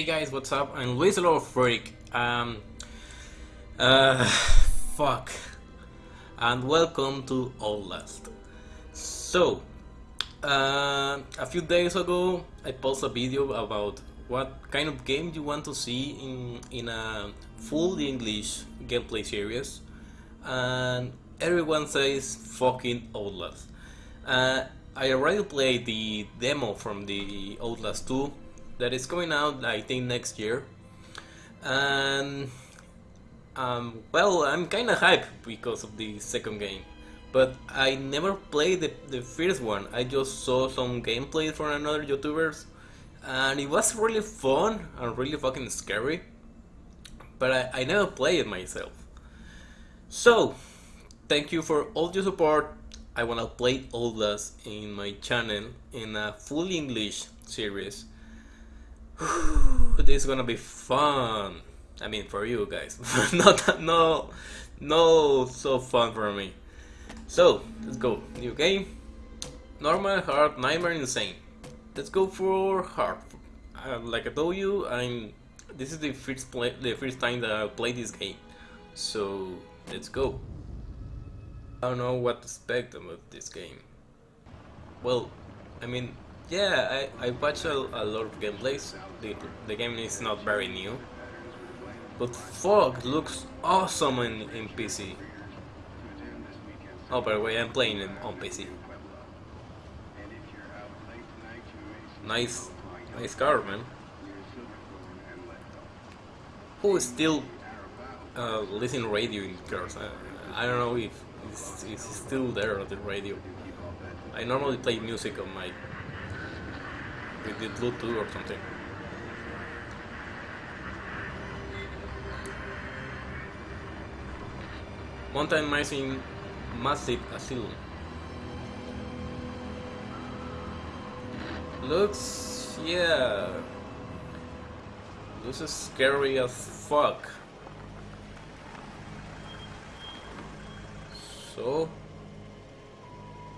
Hey guys, what's up? I'm Luis Lobo Freak. Um, uh, fuck. And welcome to Outlast. So, uh, a few days ago, I posted a video about what kind of game you want to see in in a full English gameplay series, and everyone says fucking Outlast. Uh, I already played the demo from the Outlast 2 that is coming out I think next year. And um, well I'm kinda hyped because of the second game. But I never played the, the first one. I just saw some gameplay from another youtubers and it was really fun and really fucking scary. But I, I never played it myself. So thank you for all your support. I wanna play all this in my channel in a full English series this is gonna be fun. I mean, for you guys, not no, no, so fun for me. So let's go. New game. Normal, hard, nightmare, insane. Let's go for hard. Uh, like I told you, I'm. This is the first play, the first time that I play this game. So let's go. I don't know what to expect about this game. Well, I mean, yeah, I, I watched a, a lot of gameplays. The, the game is not very new. But fuck, looks awesome in, in PC. Oh, by the way, I'm playing it on PC. Nice, nice car, man. Who is still uh, listening radio in cars? I, I don't know if it's, it's still there on the radio. I normally play music on my with the Bluetooth or something. Mountain mice massive asylum. Looks, yeah, this is scary as fuck. So,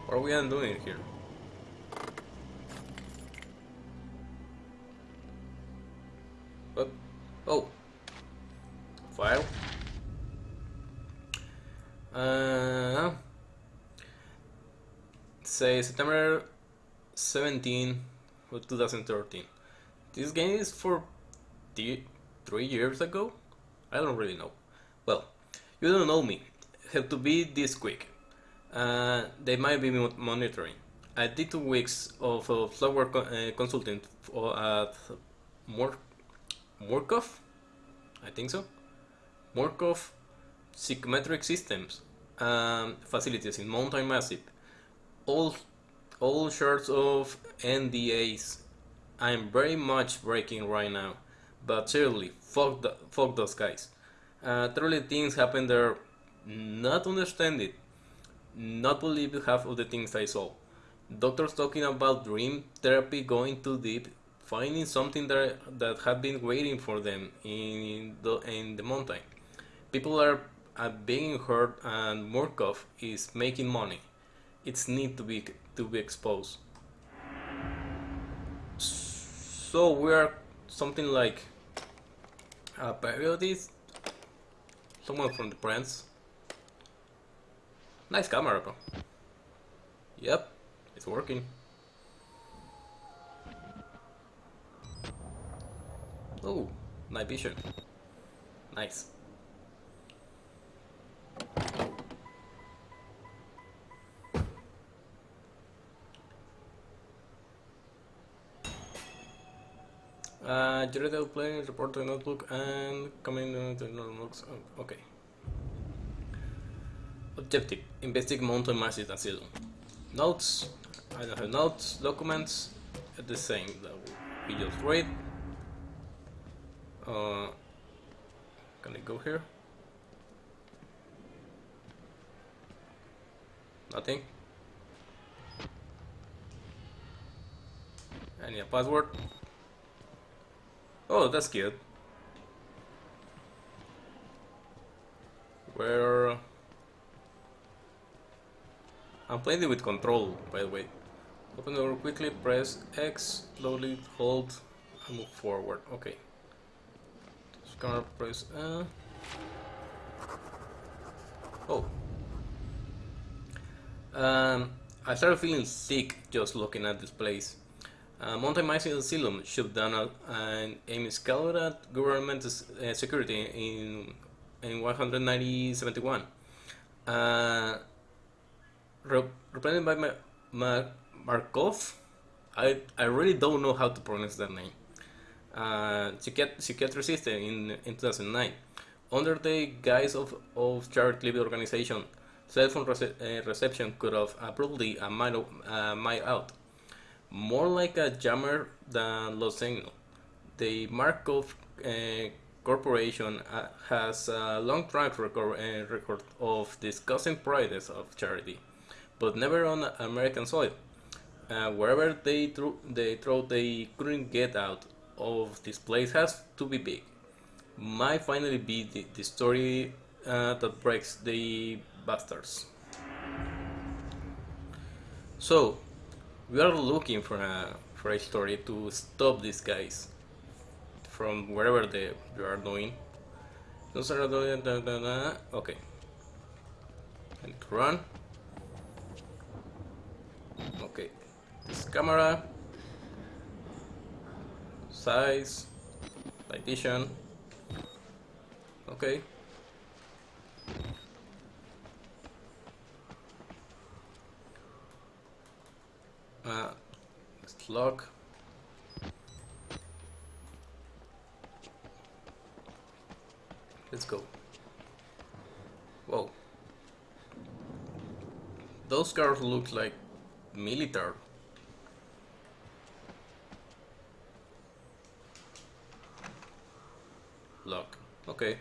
what are we doing here? September 17 of 2013. This game is for three years ago? I don't really know. Well, you don't know me. Have to be this quick. Uh, they might be monitoring. I did two weeks of uh, software co uh, consultant for, at more Murkoff, I think so. Murkoff psychometric systems um, facilities in Mountain Massive. All, all sorts of NDAs. I'm very much breaking right now, but seriously, fuck, the, fuck those guys. Uh, truly things happen there. Not understand it. Not believe half of the things I saw. Doctors talking about dream therapy going too deep finding something that that had been waiting for them in the in the mountain. People are, are being hurt, and Murkoff is making money. It's need to be to be exposed. So we are something like a periodist, someone from the Prince. Nice camera, bro. Yep, it's working. Oh, night vision. Nice. Uh, Jared playing, report to notebook and coming to notebooks. Oh, okay. Objective: Investigate mountain masses and asylum. Notes. I don't have notes. Documents. At the same that we just read. Uh, can I go here? Nothing. Any a password? Oh, that's good. Where I'm playing it with control, by the way. Open the door quickly, press X, slowly hold, and move forward. Okay. camera press. Uh... Oh. Um, I started feeling sick just looking at this place. Uh, Asylum shut down and Amy scouted government uh, security in in 190-71. Uh, represented by Ma Ma Markov. I, I really don't know how to pronounce that name. Uh, psychiatrist in, in 2009. Under the guise of, of charity organization, cell phone rece uh, reception could have abruptly a mile, uh, mile out more like a jammer than Los Angeles. The Markov uh, Corporation uh, has a long track record, uh, record of discussing prices of charity, but never on American soil. Uh, wherever they threw, they throw, they couldn't get out of this place has to be big. Might finally be the, the story uh, that breaks the bastards. So, we are looking for a for a story to stop these guys from wherever they, they are doing. Okay. And run. Okay. This camera. Size. Lightation. Okay. Uh, lock. Let's go. Whoa. Those cars look like military. Lock. Okay.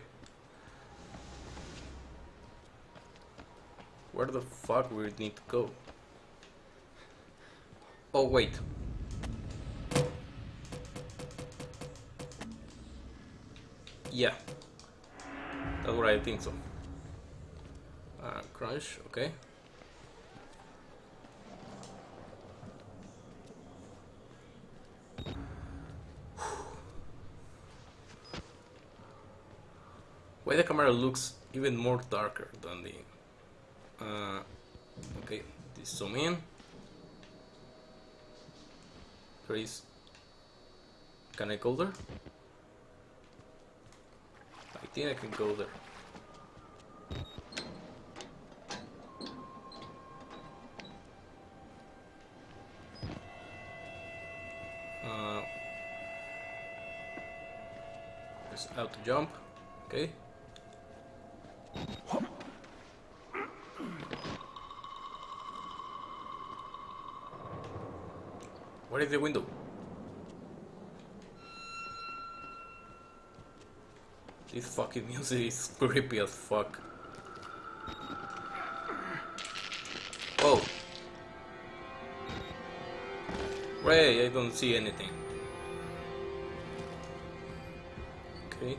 Where the fuck we need to go? Oh, wait. Yeah. That's what I think so. Uh, crunch, okay. Why the camera looks even more darker than the... Uh, okay, this zoom in. Please. Can I go there? I think I can go there. Uh, just out to jump. Okay. Where is the window? This fucking music is creepy as fuck. Oh. Ray, I don't see anything. Okay.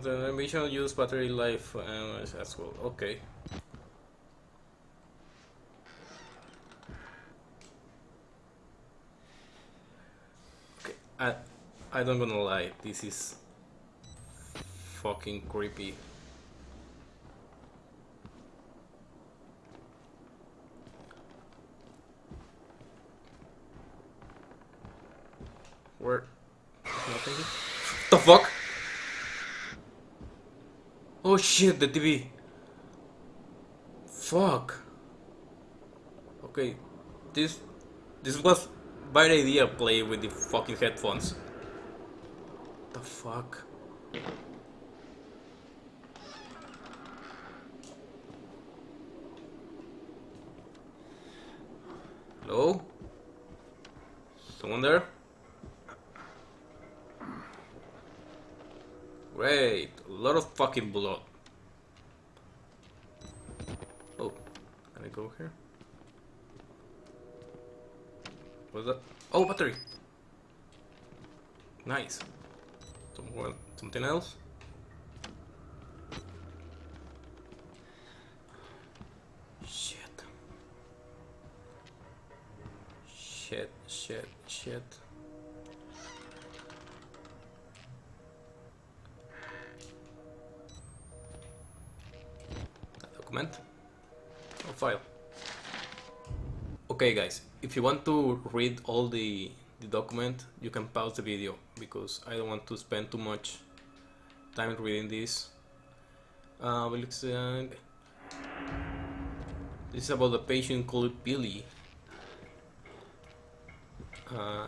The ambition use battery life uh, as well. Okay. I I don't gonna lie, this is fucking creepy. Where nothing? The fuck? Oh shit, the TV. Fuck. Okay, this this was bad idea play with the fucking headphones. The fuck? Someone there? Wait, a lot of fucking blood. Oh, can I go here? What's that? Oh, battery! Nice. Some, something else? shit, shit. A document? A file. Okay guys, if you want to read all the, the document, you can pause the video because I don't want to spend too much time reading this. Uh, uh this is about a patient called Billy uh,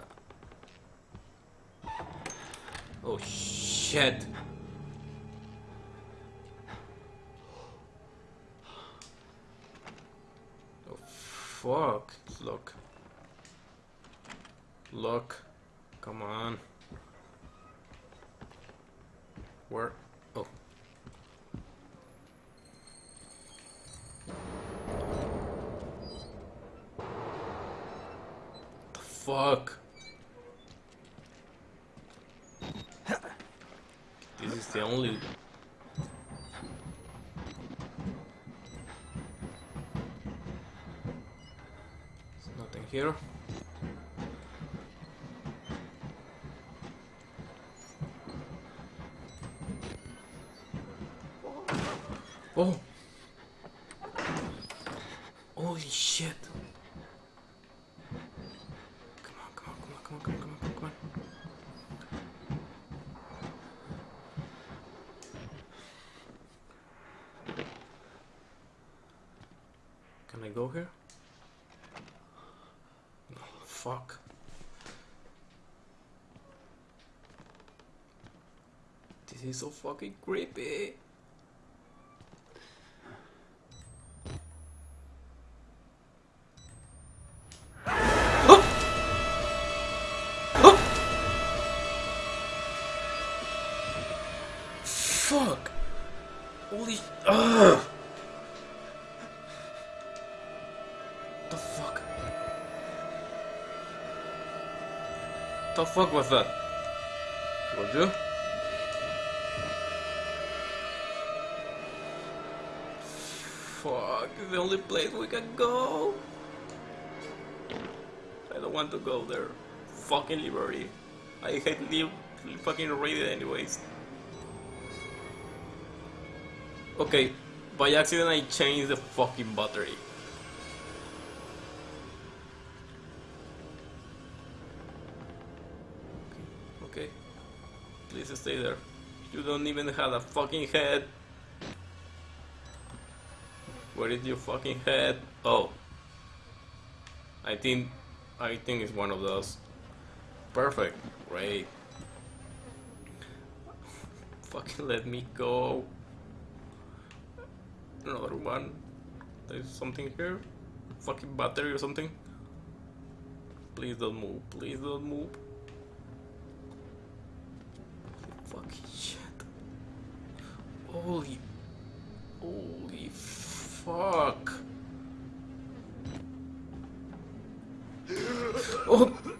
oh shit! Oh fuck? Look. Look. Come on. Where? Fuck? This is the only There's nothing here. Oh! Holy shit! Come on, come on, come on, come on, come on, come on, come on. Can I go here? Fuck? This is so fucking creepy. What the fuck was that? Would you? Fuck, the only place we can go. I don't want to go there. Fucking Liberty. I hate live fucking read anyways. Okay, by accident I changed the fucking battery. Please stay there. You don't even have a fucking head. Where is your fucking head? Oh. I think I think it's one of those. Perfect. Great. fucking let me go. Another one. There's something here. Fucking battery or something. Please don't move. Please don't move. Fucking shit. Holy... Holy fuck. Oh!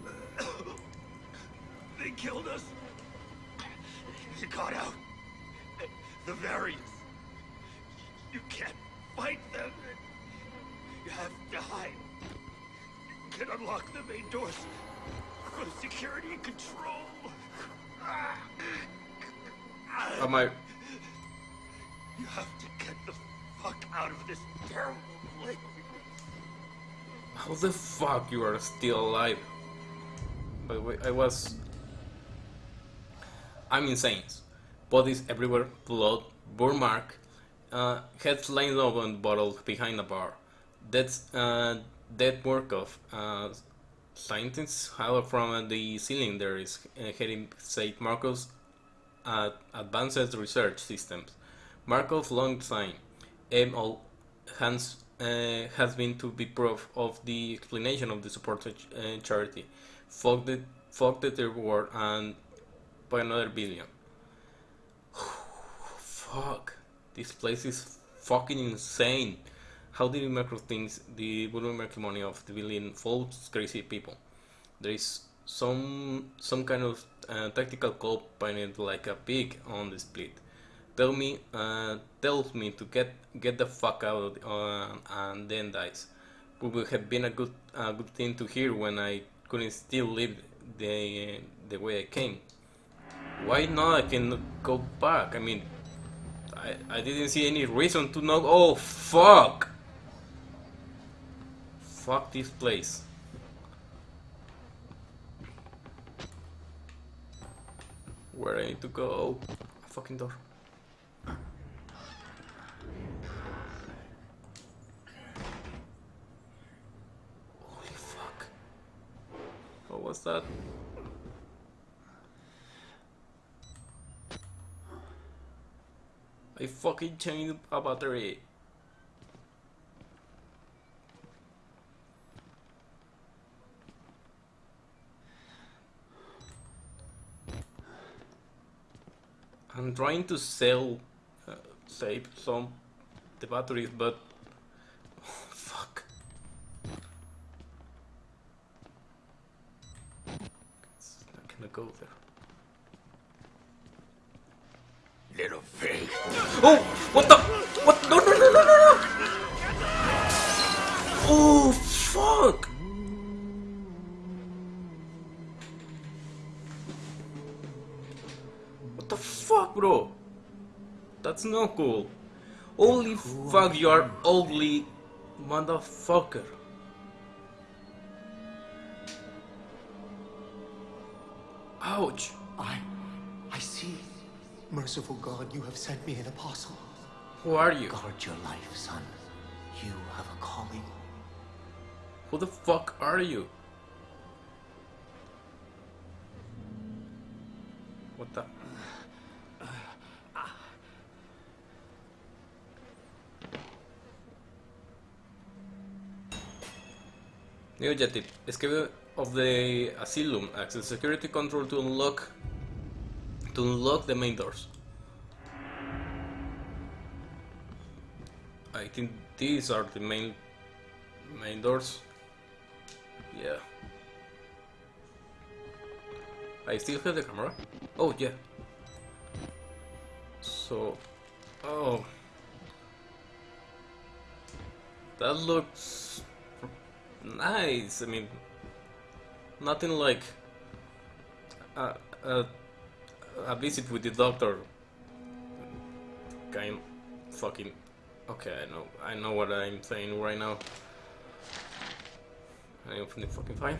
Get the fuck out of this terrible place. How the fuck you are still alive? By the way, I was... I'm insane. Bodies everywhere, blood, burn mark, uh, heads lying on bottle behind a bar. That's uh, dead work of uh, scientists. How from the ceiling there is uh, heading St. Marcos at Advanced Research Systems. Markov long time all has, uh, has been to be proof of the explanation of the support uh, charity. Fuck the, fuck the third world and by another billion. Fuck. This place is fucking insane. How did make things the make money of the billion false crazy people? There is some some kind of uh, tactical call painted like a pig on the split. Tell me, uh, tells me to get get the fuck out uh, and then dies. It would have been a good a good thing to hear when I couldn't still live the the way I came. Why not? I can go back. I mean, I, I didn't see any reason to know. Oh, fuck! Fuck this place. Where I need to go? A fucking door. Holy fuck. What was that? I fucking changed a battery. I'm trying to sell, uh, save some the batteries, but oh, fuck. It's not gonna go there. Little pig. Oh, what the? What? No, no, no, no, no, no! Oh, fuck! What the fuck, bro? That's not cool. Holy fuck, you are ugly motherfucker. Ouch. I. I see. Merciful God, you have sent me an apostle. Who are you? Guard your life, son. You have a calling. Who the fuck are you? What the? New objective. Escape of the asylum. Access security control to unlock to unlock the main doors. I think these are the main main doors. Yeah. I still have the camera. Oh yeah. So, oh, that looks nice. I mean, nothing like a, a, a visit with the doctor. Kind fucking. Okay, I know. I know what I'm saying right now. I'm fucking fine.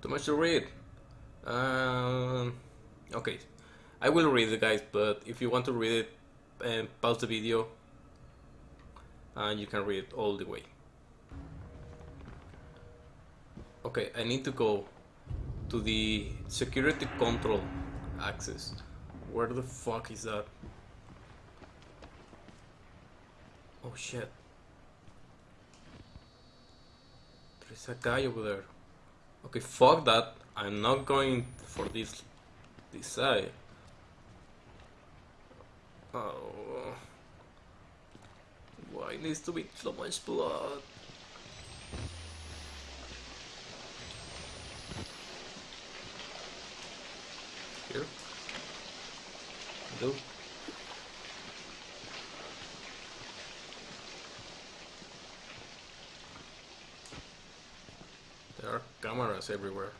Too much to read. Um, okay, I will read it, guys. But if you want to read it, uh, pause the video, and you can read it all the way. Okay, I need to go to the security control access. Where the fuck is that? Oh shit. There's a guy over there. Okay, fuck that. I'm not going for this this side. Oh. Why needs to be so much blood? Here. Do. There are cameras everywhere.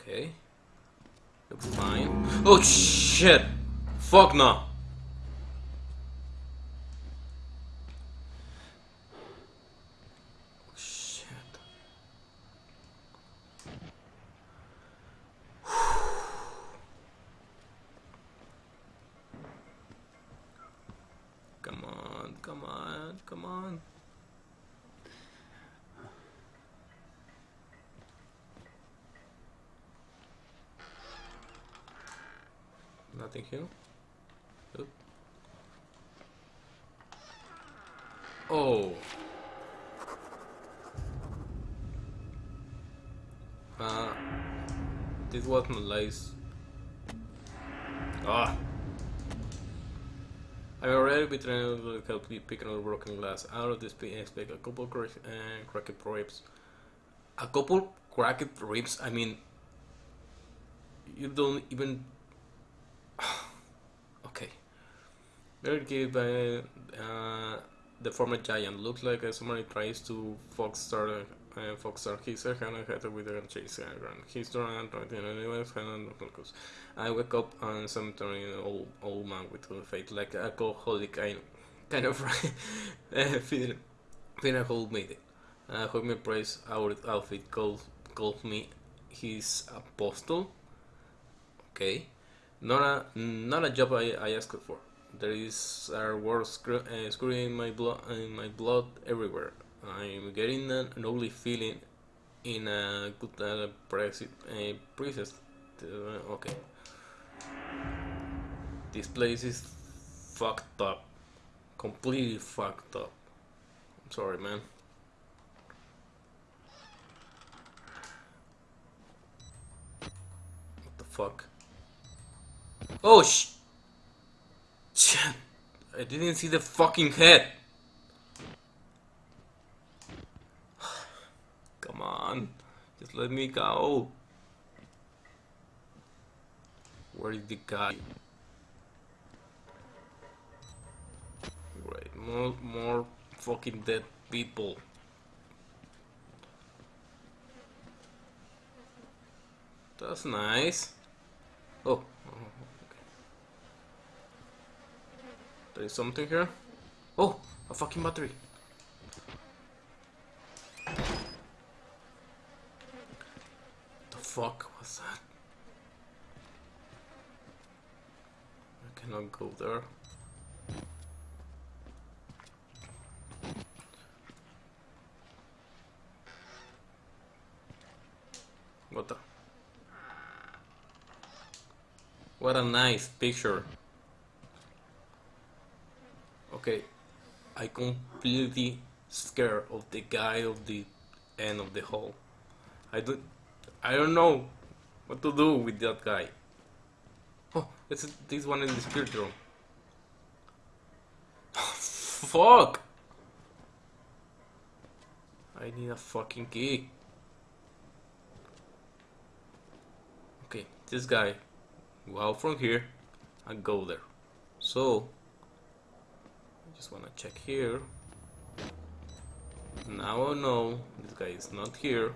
Okay. Looks fine. Oh shit! Fuck no! Shit. Come on, come on, come on. Nothing here. Oh. Uh, this was my lies. Ah. I've already been trying to help you pick another broken glass out of this pit and expect a couple crack, uh, cracked ribs. A couple cracked ribs? I mean, you don't even. okay. Good by uh, the former giant. Looks like uh, somebody tries to fox start uh, Foxstar. He's a hand head with a chase ground. He's drawn and right in anyways, hand focus. I wake up on cemetery an old old man with a face like alcoholic kind kind of uh, feeling feeling hold me. Uh, hold me praise our outfit called called me his apostle. Okay. Not a not a job I, I asked for. There is a word screw, uh, screwing in my blood in my blood everywhere. I'm getting an, ugly feeling in a good uh, presi- uh. Uh, okay. This place is fucked up. Completely fucked up. I'm sorry, man. What the fuck? Oh sh! I didn't see the fucking head! Come on, just let me go. Where is the guy? Great, more, more fucking dead people. That's nice. Oh, something here. Oh, a fucking battery. The fuck was that? I cannot go there. What the? What a nice picture. Okay, I completely scared of the guy of the end of the hall. I don't, I don't know what to do with that guy. Oh, it's this one in the spirit room. Fuck! I need a fucking key. Okay, this guy go out from here and go there. So just wanna check here. Now I know this guy is not here.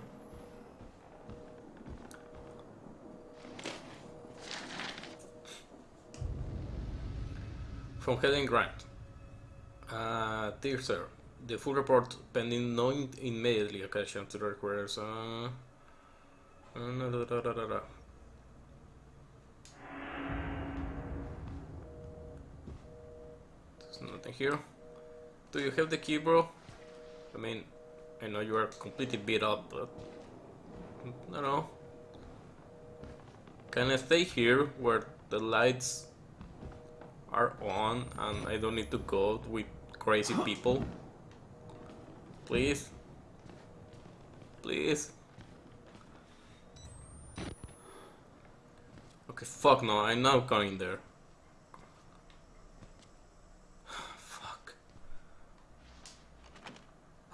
From Helen Grant. Uh, dear sir, the full report pending no immediately occasion to requires uh, da, da, da, Here. Do you have the key, bro? I mean, I know you are completely beat up, but I don't know. Can I stay here where the lights are on and I don't need to go with crazy people? Please? Please? Okay, fuck no, I'm not going there. fuck. Oh, thank God. Why should we have to pay for it? Why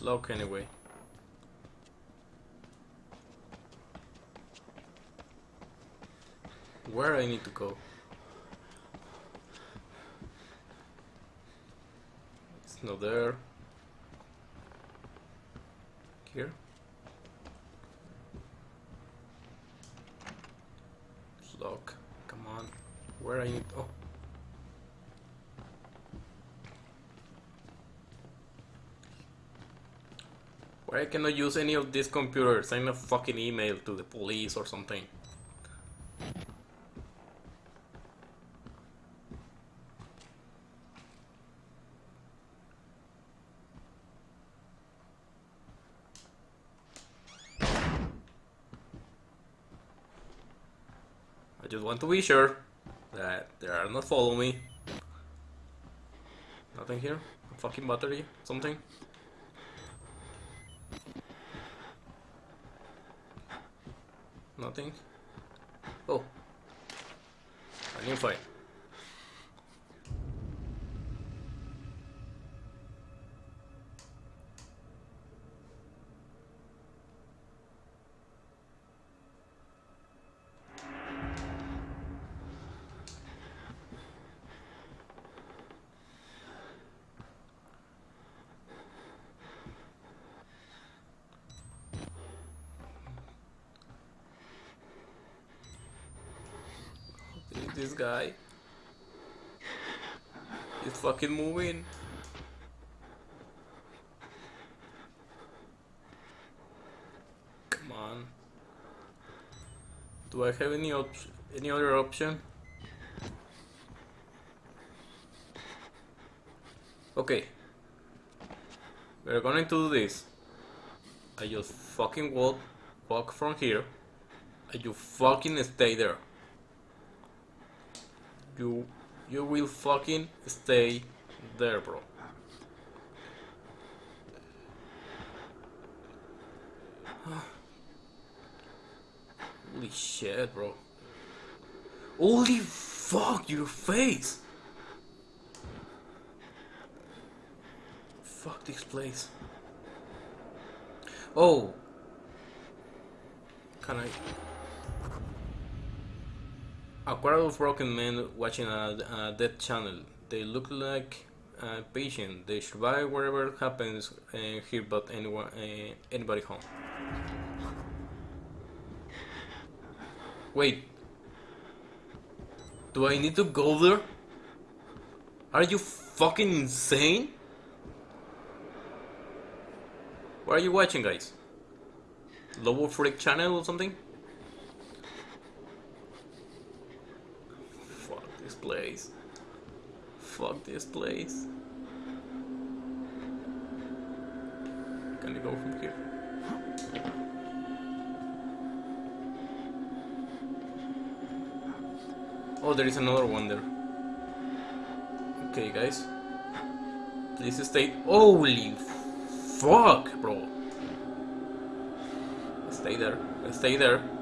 Locked anyway. Where I need to go? It's not there. Here? Locked. Come on. Where I need oh I cannot use any of these computers. Send a fucking email to the police or something. I just want to be sure that they are not following me. Nothing here? A fucking battery? Something? Nothing. Oh. A new fight. This guy. He's fucking moving. Come on. Do I have any op any other option? Okay. We're going to do this. I just fucking walk walk from here. And you fucking stay there. You you will fucking stay there, bro. Holy shit, bro. Holy fuck, your face! Fuck this place. Oh. Can I... A crowd of broken men watching a, a dead channel. They look like uh, patient. They survive whatever happens uh, here, but anyone, uh, anybody home. Wait. Do I need to go there? Are you fucking insane? What are you watching, guys? Lobo Freak channel or something? Fuck this place. Fuck this place. Can I go from here? Oh, there is another one there. Okay, guys. Please stay. Holy fuck, bro. Stay there. Stay there.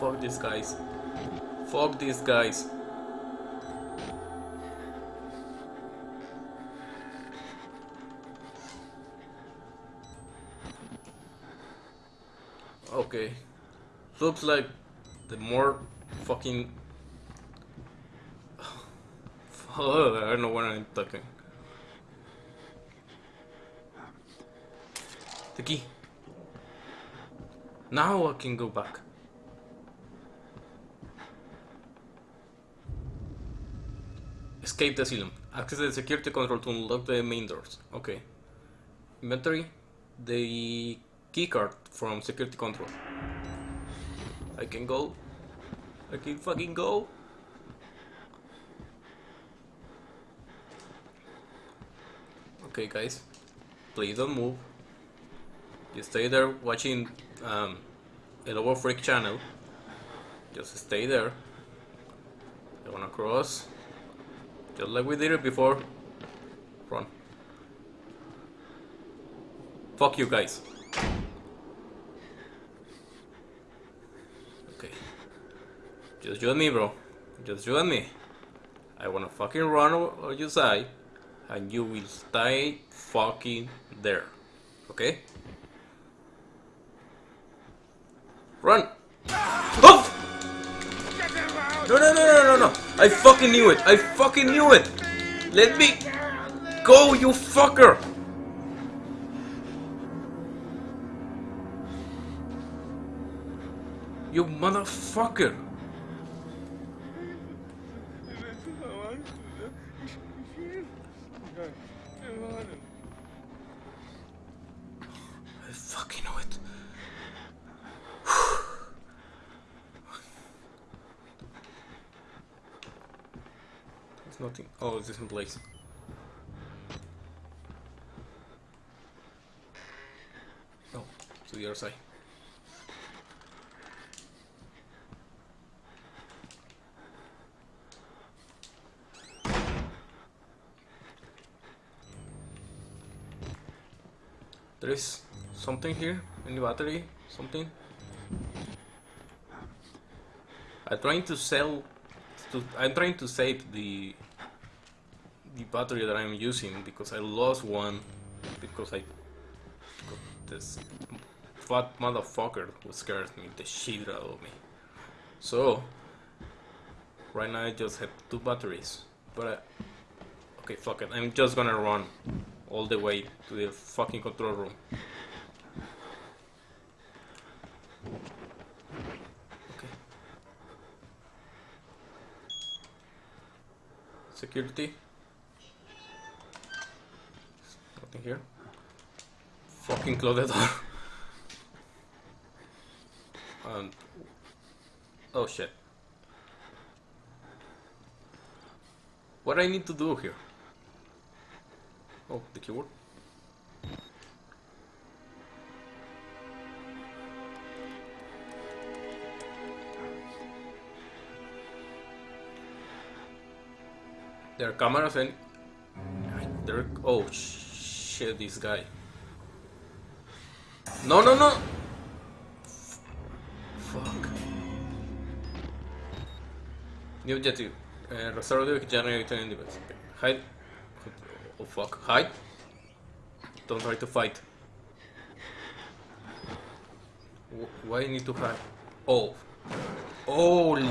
Fuck these guys. Fuck these guys. Okay. Looks like the more fucking. Oh, I don't know what I'm talking. The key. Now I can go back. Escape the asylum. Access the security control to unlock the main doors. Okay. Inventory. The keycard from security control. I can go. I can fucking go. Okay, guys. Please don't move. You stay there watching um, a Lobo Freak channel. Just stay there. I wanna cross. Like we did it before. Run. Fuck you guys. Okay. Just you and me, bro. Just you and me. I wanna fucking run on your side, and you will stay fucking there. Okay? I fucking knew it! I fucking knew it! Let me go, you fucker! You motherfucker! I fucking know it. Nothing. Oh, in place. to the other side. There is something here in the battery, something. I'm trying to sell. To, I'm trying to save the battery that I'm using because I lost one because I this fat motherfucker who scares me the shit out of me. So right now I just have two batteries, but I, okay, fuck it. I'm just gonna run all the way to the fucking control room. Security. Here. Fucking close the door. and oh shit. What I need to do here? Oh, the keyboard. There are cameras and there. Oh shit! This guy. No, no, no. Fuck. New objective. Uh, restore the generator in device. Hide. Oh fuck. Hide. Don't try to fight. Wh- Why you need to hide? Oh. Holy.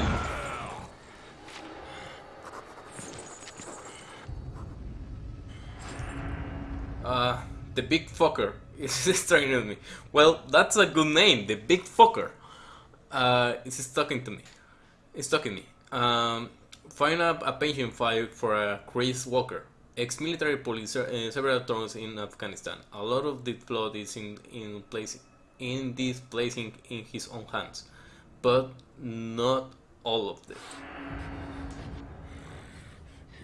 Uh, the big fucker is staring at me. Well, that's a good name, the big fucker. Uh, it's talking to me. It's talking to me. Um, find a, a pension file for a Chris Walker, ex-military police uh, several terms in Afghanistan. A lot of the flood is in in place in this placing in his own hands, but not all of it.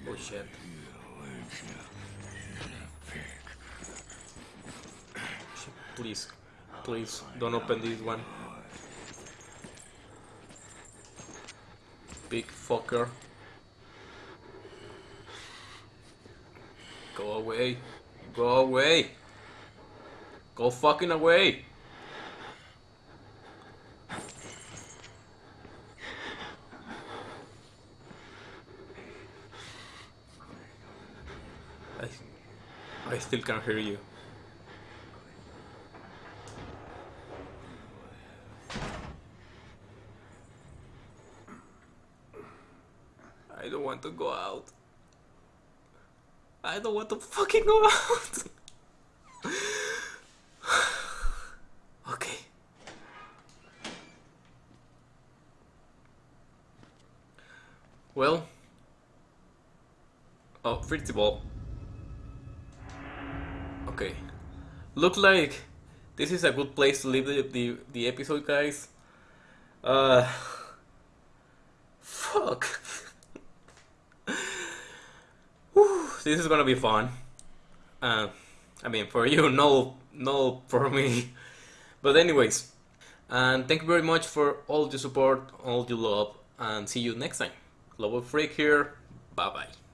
Oh shit. Please, please don't open this one. Big fucker. Go away. Go away. Go fucking away. I, I still can't hear you. I don't want to go out. I don't want to fucking go out. okay. Well. Oh, pretty ball. Okay. Look like this is a good place to leave the, the, the episode, guys. Uh. Fuck. This is gonna be fun. Uh, I mean, for you, no, no, for me. But anyways, and thank you very much for all the support, all the love, and see you next time. Global Freak here. Bye bye.